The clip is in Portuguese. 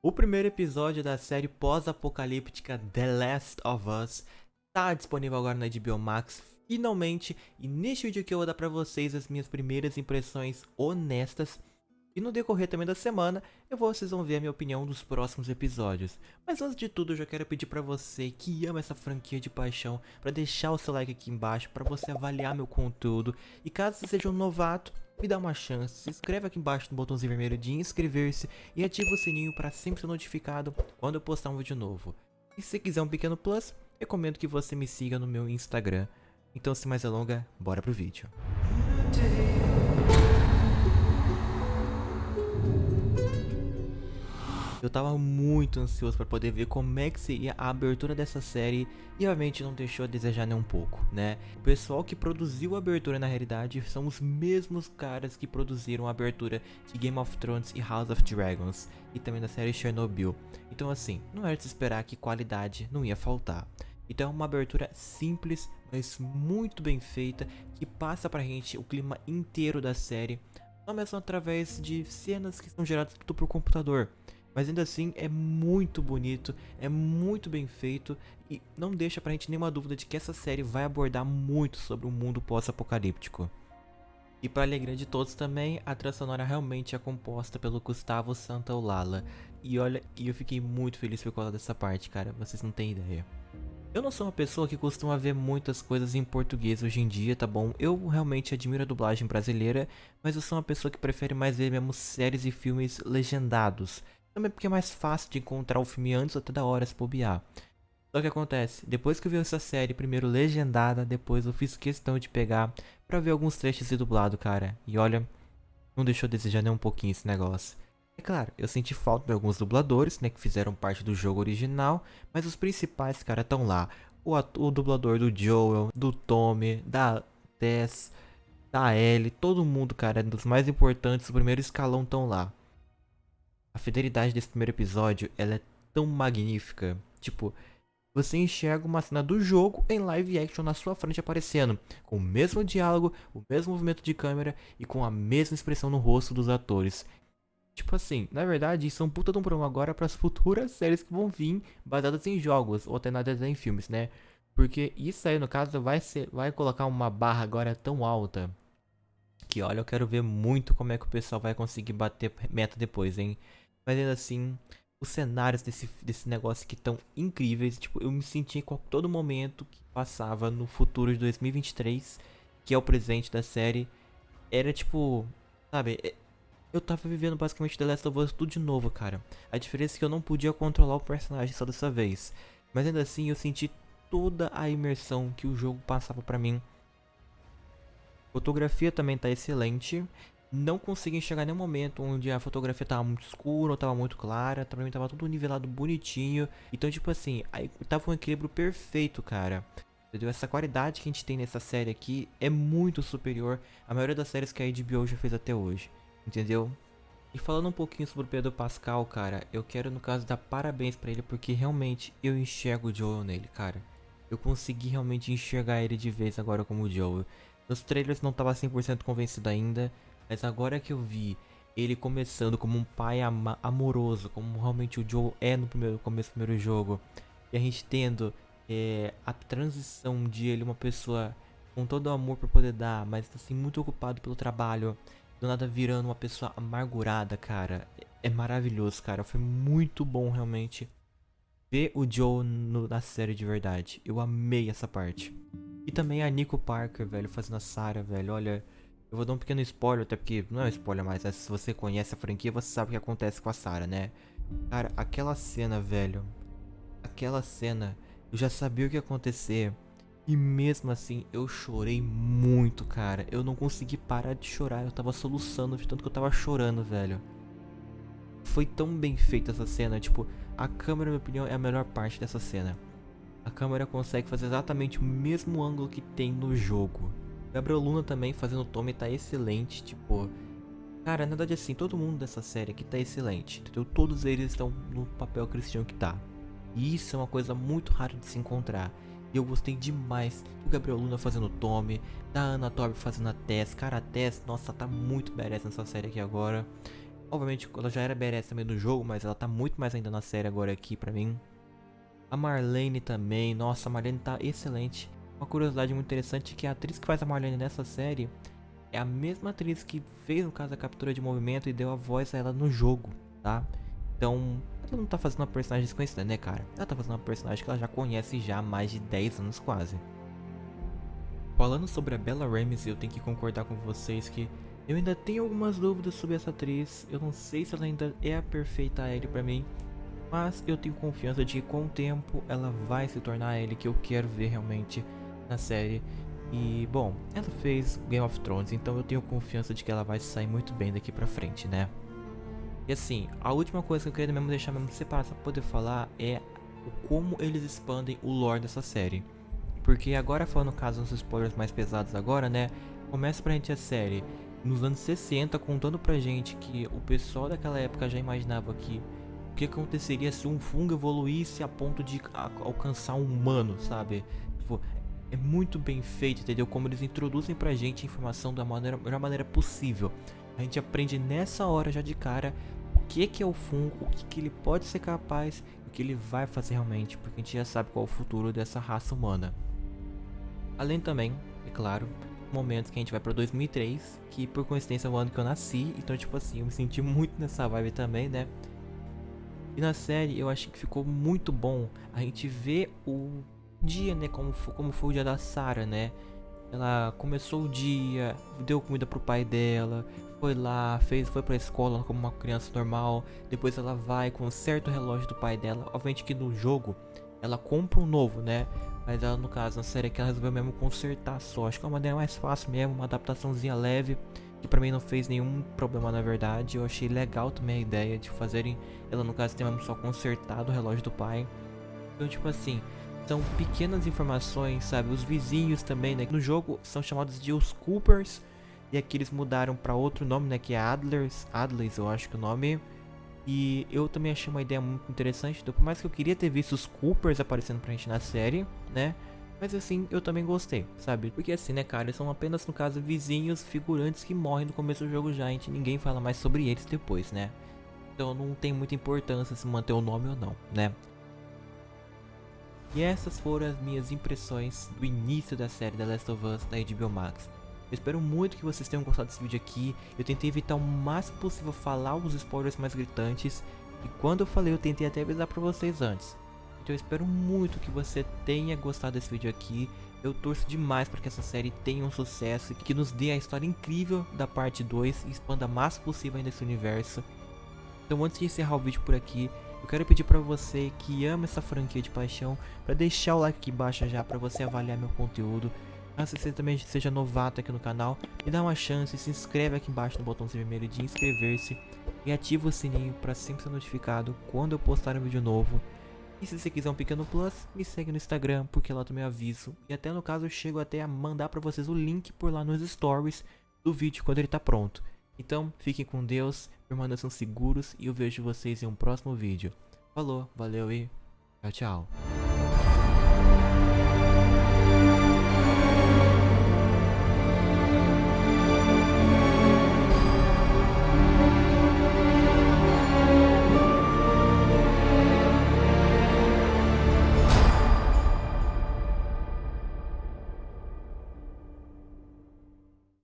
O primeiro episódio da série pós-apocalíptica The Last of Us está disponível agora na HBO Max, finalmente, e neste vídeo aqui eu vou dar para vocês as minhas primeiras impressões honestas e no decorrer também da semana, eu vou, vocês vão ver a minha opinião dos próximos episódios. Mas antes de tudo, eu já quero pedir para você que ama essa franquia de paixão, para deixar o seu like aqui embaixo, para você avaliar meu conteúdo. E caso você seja um novato, me dá uma chance, se inscreve aqui embaixo no botãozinho vermelho de inscrever-se e ativa o sininho para sempre ser notificado quando eu postar um vídeo novo. E se quiser um pequeno plus, recomendo que você me siga no meu Instagram. Então sem mais delongas, bora pro vídeo. Eu tava muito ansioso para poder ver como é que seria a abertura dessa série e realmente não deixou a desejar nem um pouco, né? O pessoal que produziu a abertura na realidade são os mesmos caras que produziram a abertura de Game of Thrones e House of Dragons e também da série Chernobyl. Então assim, não era de se esperar que qualidade não ia faltar. Então é uma abertura simples, mas muito bem feita, que passa pra gente o clima inteiro da série, só mesmo através de cenas que são geradas tudo por computador. Mas ainda assim é muito bonito, é muito bem feito e não deixa pra gente nenhuma dúvida de que essa série vai abordar muito sobre o mundo pós-apocalíptico. E para alegria de todos também, a trilha sonora realmente é composta pelo Gustavo Santaolalla. E olha, eu fiquei muito feliz por causa dessa parte, cara, vocês não têm ideia. Eu não sou uma pessoa que costuma ver muitas coisas em português hoje em dia, tá bom? Eu realmente admiro a dublagem brasileira, mas eu sou uma pessoa que prefere mais ver mesmo séries e filmes legendados. Também porque é mais fácil de encontrar o filme antes até da hora se bobear. Só que acontece, depois que eu vi essa série, primeiro legendada, depois eu fiz questão de pegar pra ver alguns trechos de dublado, cara. E olha, não deixou a desejar nem um pouquinho esse negócio. É claro, eu senti falta de alguns dubladores, né, que fizeram parte do jogo original, mas os principais, cara, estão lá. O, o dublador do Joel, do Tommy, da Tess, da Ellie, todo mundo, cara, dos mais importantes, do primeiro escalão estão lá. A fidelidade desse primeiro episódio, ela é tão magnífica. Tipo, você enxerga uma cena do jogo em live action na sua frente aparecendo, com o mesmo diálogo, o mesmo movimento de câmera e com a mesma expressão no rosto dos atores. Tipo assim, na verdade, isso é um puta de um problema agora para as futuras séries que vão vir baseadas em jogos ou até nada em filmes, né? Porque isso aí, no caso, vai ser, vai colocar uma barra agora tão alta que olha, eu quero ver muito como é que o pessoal vai conseguir bater meta depois, hein? Mas ainda assim, os cenários desse, desse negócio que estão incríveis. Tipo, eu me senti com todo momento que passava no futuro de 2023, que é o presente da série. Era tipo, sabe, é, eu tava vivendo basicamente The Last of Us tudo de novo, cara. A diferença é que eu não podia controlar o personagem só dessa vez. Mas ainda assim, eu senti toda a imersão que o jogo passava pra mim. Fotografia também tá excelente não consegui enxergar nenhum momento onde a fotografia tava muito escura ou tava muito clara. Também tava tudo nivelado bonitinho. Então, tipo assim, aí tava um equilíbrio perfeito, cara. Entendeu? Essa qualidade que a gente tem nessa série aqui é muito superior à maioria das séries que a HBO já fez até hoje. Entendeu? E falando um pouquinho sobre o Pedro Pascal, cara, eu quero no caso dar parabéns pra ele porque realmente eu enxergo o Joel nele, cara. Eu consegui realmente enxergar ele de vez agora como o Joel. Nos trailers não tava 100% convencido ainda, mas agora que eu vi ele começando como um pai amoroso, como realmente o Joe é no primeiro começo do primeiro jogo, e a gente tendo é, a transição de ele uma pessoa com todo o amor para poder dar, mas assim muito ocupado pelo trabalho, do nada virando uma pessoa amargurada, cara. É maravilhoso, cara. Foi muito bom realmente ver o Joe no, na série de verdade. Eu amei essa parte. E também a Nico Parker, velho, fazendo a Sarah, velho. Olha, eu vou dar um pequeno spoiler, até porque não é um spoiler mais, é se você conhece a franquia, você sabe o que acontece com a Sarah, né? Cara, aquela cena, velho. Aquela cena, eu já sabia o que ia acontecer. E mesmo assim, eu chorei muito, cara. Eu não consegui parar de chorar. Eu tava soluçando de tanto que eu tava chorando, velho. Foi tão bem feita essa cena. Tipo, a câmera, na minha opinião, é a melhor parte dessa cena. A câmera consegue fazer exatamente o mesmo ângulo que tem no jogo. Gabriel Luna também fazendo o Tommy tá excelente, tipo... Cara, na verdade assim, todo mundo dessa série aqui tá excelente, entendeu? Todos eles estão no papel cristão que tá. E isso é uma coisa muito rara de se encontrar. E eu gostei demais do Gabriel Luna fazendo o Tommy, da Ana Torb fazendo a Tess. Cara, a Tess, nossa, tá muito badass nessa série aqui agora. Obviamente ela já era badass também no jogo, mas ela tá muito mais ainda na série agora aqui pra mim. A Marlene também, nossa, a Marlene tá excelente. Uma curiosidade muito interessante é que a atriz que faz a Marlene nessa série é a mesma atriz que fez no caso a captura de movimento e deu a voz a ela no jogo, tá? Então, ela não tá fazendo uma personagem desconhecida, né, cara? Ela tá fazendo uma personagem que ela já conhece já há mais de 10 anos quase. Falando sobre a Bella Ramsey, eu tenho que concordar com vocês que eu ainda tenho algumas dúvidas sobre essa atriz. Eu não sei se ela ainda é a perfeita Ellie pra mim. Mas eu tenho confiança de que com o tempo ela vai se tornar a Ellie que eu quero ver realmente na série. E, bom, ela fez Game of Thrones, então eu tenho confiança de que ela vai sair muito bem daqui pra frente, né? E assim, a última coisa que eu queria mesmo deixar mesmo separado pra poder falar é como eles expandem o lore dessa série. Porque agora falando no caso dos spoilers mais pesados agora, né? Começa pra gente a série nos anos 60 contando pra gente que o pessoal daquela época já imaginava que o que aconteceria se um fungo evoluísse a ponto de alcançar um humano, sabe? Tipo, é muito bem feito, entendeu? Como eles introduzem pra gente a informação da maneira, melhor maneira possível. A gente aprende nessa hora já de cara o que, que é o fungo, o que, que ele pode ser capaz, o que ele vai fazer realmente, porque a gente já sabe qual é o futuro dessa raça humana. Além também, é claro, momentos que a gente vai pra 2003, que por coincidência é o ano que eu nasci, então tipo assim, eu me senti muito nessa vibe também, né? E na série eu acho que ficou muito bom a gente ver o dia, né? Como, como foi o dia da Sarah, né? Ela começou o dia, deu comida pro pai dela, foi lá, fez, foi pra escola como uma criança normal. Depois ela vai com um certo relógio do pai dela. Obviamente que no jogo ela compra um novo, né? Mas ela, no caso, na série que ela resolveu mesmo consertar só. Acho que é uma maneira mais fácil mesmo, uma adaptaçãozinha leve. Que pra mim não fez nenhum problema na verdade. Eu achei legal também a ideia de fazerem ela, no caso, ter mesmo só consertado o relógio do pai. Então, tipo assim, são pequenas informações, sabe? Os vizinhos também, né? No jogo são chamados de os Coopers. E aqui eles mudaram para outro nome, né? Que é Adlers. Adlers, eu acho que é o nome. E eu também achei uma ideia muito interessante. Então, por mais que eu queria ter visto os Coopers aparecendo pra gente na série, né? Mas assim, eu também gostei, sabe? Porque assim, né, cara, eles são apenas, no caso, vizinhos, figurantes que morrem no começo do jogo já. Gente ninguém fala mais sobre eles depois, né? Então não tem muita importância se manter o nome ou não, né? E essas foram as minhas impressões do início da série The Last of Us da HBO Max. Eu espero muito que vocês tenham gostado desse vídeo aqui. Eu tentei evitar o máximo possível falar os spoilers mais gritantes. E quando eu falei, eu tentei até avisar pra vocês antes. Então eu espero muito que você tenha gostado desse vídeo aqui. Eu torço demais para que essa série tenha um sucesso, que nos dê a história incrível da parte 2 e expanda o máximo possível ainda esse universo. Então antes de encerrar o vídeo por aqui, eu quero pedir para você que ama essa franquia de paixão, para deixar o like aqui embaixo já para você avaliar meu conteúdo. Caso você também seja novato aqui no canal, me dá uma chance, se inscreve aqui embaixo no botãozinho vermelho de inscrever-se e ativa o sininho para sempre ser notificado quando eu postar um vídeo novo. E se você quiser um pequeno plus, me segue no Instagram, porque lá também aviso. E até no caso eu chego até a mandar para vocês o link por lá nos stories do vídeo quando ele tá pronto. Então, fiquem com Deus, permaneçam seguros e eu vejo vocês em um próximo vídeo. Falou, valeu e tchau, tchau.